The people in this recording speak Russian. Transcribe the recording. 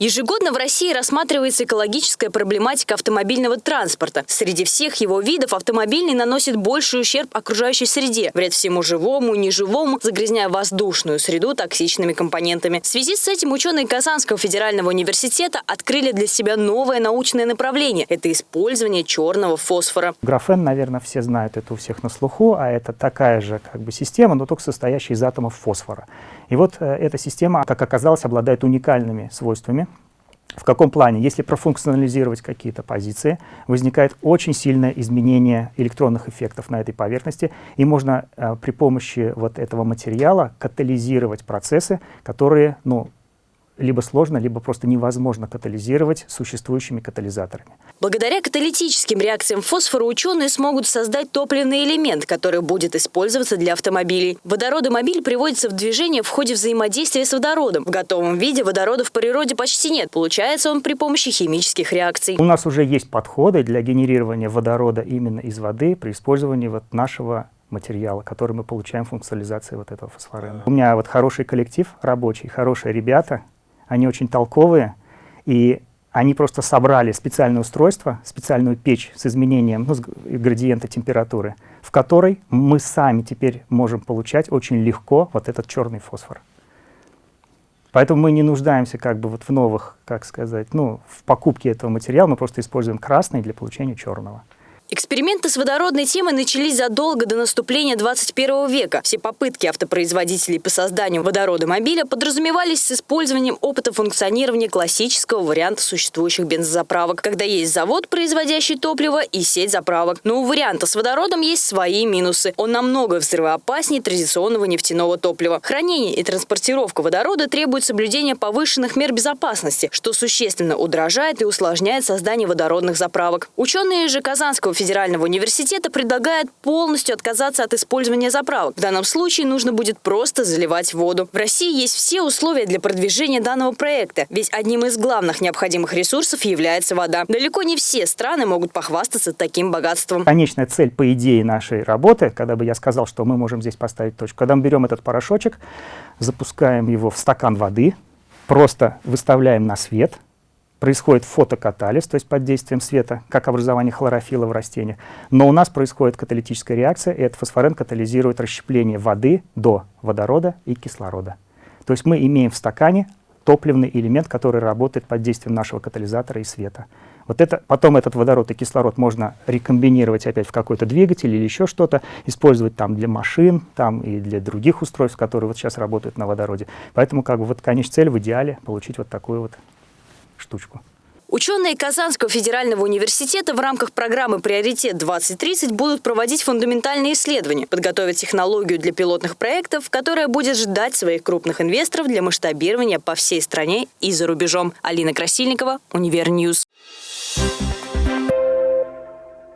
Ежегодно в России рассматривается экологическая проблематика автомобильного транспорта. Среди всех его видов автомобильный наносит больший ущерб окружающей среде, вред всему живому и неживому, загрязняя воздушную среду токсичными компонентами. В связи с этим ученые Казанского федерального университета открыли для себя новое научное направление – это использование черного фосфора. Графен, наверное, все знают, это у всех на слуху, а это такая же как бы система, но только состоящая из атомов фосфора. И вот э, эта система, как оказалось, обладает уникальными свойствами. В каком плане? Если профункционализировать какие-то позиции, возникает очень сильное изменение электронных эффектов на этой поверхности, и можно э, при помощи вот этого материала катализировать процессы, которые ну, либо сложно, либо просто невозможно катализировать существующими катализаторами. Благодаря каталитическим реакциям фосфора ученые смогут создать топливный элемент, который будет использоваться для автомобилей. Водородомобиль приводится в движение в ходе взаимодействия с водородом. В готовом виде водорода в природе почти нет. Получается он при помощи химических реакций. У нас уже есть подходы для генерирования водорода именно из воды при использовании вот нашего материала, который мы получаем функционализацией вот этого фосфорена. У меня вот хороший коллектив рабочий, хорошие ребята, они очень толковые, и они просто собрали специальное устройство, специальную печь с изменением ну, градиента температуры, в которой мы сами теперь можем получать очень легко вот этот черный фосфор. Поэтому мы не нуждаемся как бы вот в новых, как сказать, ну, в покупке этого материала, мы просто используем красный для получения черного. Эксперименты с водородной темой начались задолго до наступления 21 века. Все попытки автопроизводителей по созданию водородомобиля подразумевались с использованием опыта функционирования классического варианта существующих бензозаправок, когда есть завод, производящий топливо, и сеть заправок. Но у варианта с водородом есть свои минусы. Он намного взрывоопаснее традиционного нефтяного топлива. Хранение и транспортировка водорода требует соблюдения повышенных мер безопасности, что существенно удорожает и усложняет создание водородных заправок. Ученые же Казанского федерального университета предлагает полностью отказаться от использования заправок. В данном случае нужно будет просто заливать воду. В России есть все условия для продвижения данного проекта, ведь одним из главных необходимых ресурсов является вода. Далеко не все страны могут похвастаться таким богатством. Конечная цель, по идее, нашей работы, когда бы я сказал, что мы можем здесь поставить точку, когда мы берем этот порошочек, запускаем его в стакан воды, просто выставляем на свет, происходит фотокатализ, то есть под действием света, как образование хлорофила в растениях. Но у нас происходит каталитическая реакция, и этот фосфорен катализирует расщепление воды до водорода и кислорода. То есть мы имеем в стакане топливный элемент, который работает под действием нашего катализатора и света. Вот это, потом этот водород и кислород можно рекомбинировать опять в какой-то двигатель или еще что-то, использовать там для машин, там и для других устройств, которые вот сейчас работают на водороде. Поэтому как бы вот конечная цель в идеале получить вот такую вот штучку. Ученые Казанского федерального университета в рамках программы «Приоритет-2030» будут проводить фундаментальные исследования, подготовить технологию для пилотных проектов, которая будет ждать своих крупных инвесторов для масштабирования по всей стране и за рубежом. Алина Красильникова, Univer News.